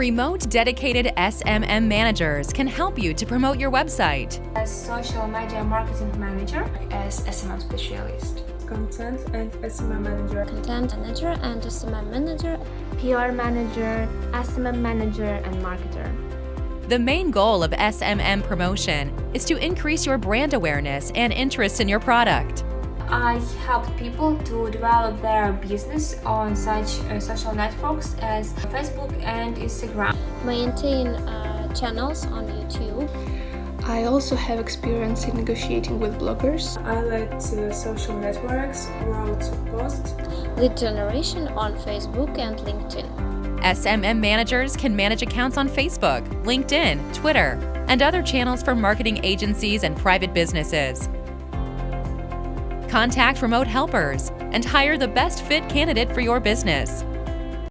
Remote dedicated SMM managers can help you to promote your website. As social media marketing manager, as SMM specialist. content and SMM manager, content manager and SMM manager, PR manager, SMM manager, and marketer. The main goal of SMM promotion is to increase your brand awareness and interest in your product. I help people to develop their business on such uh, social networks as Facebook and Instagram. maintain uh, channels on YouTube, I also have experience in negotiating with bloggers. I led uh, social networks, wrote posts, lead generation on Facebook and LinkedIn. SMM managers can manage accounts on Facebook, LinkedIn, Twitter, and other channels for marketing agencies and private businesses. Contact remote helpers and hire the best fit candidate for your business.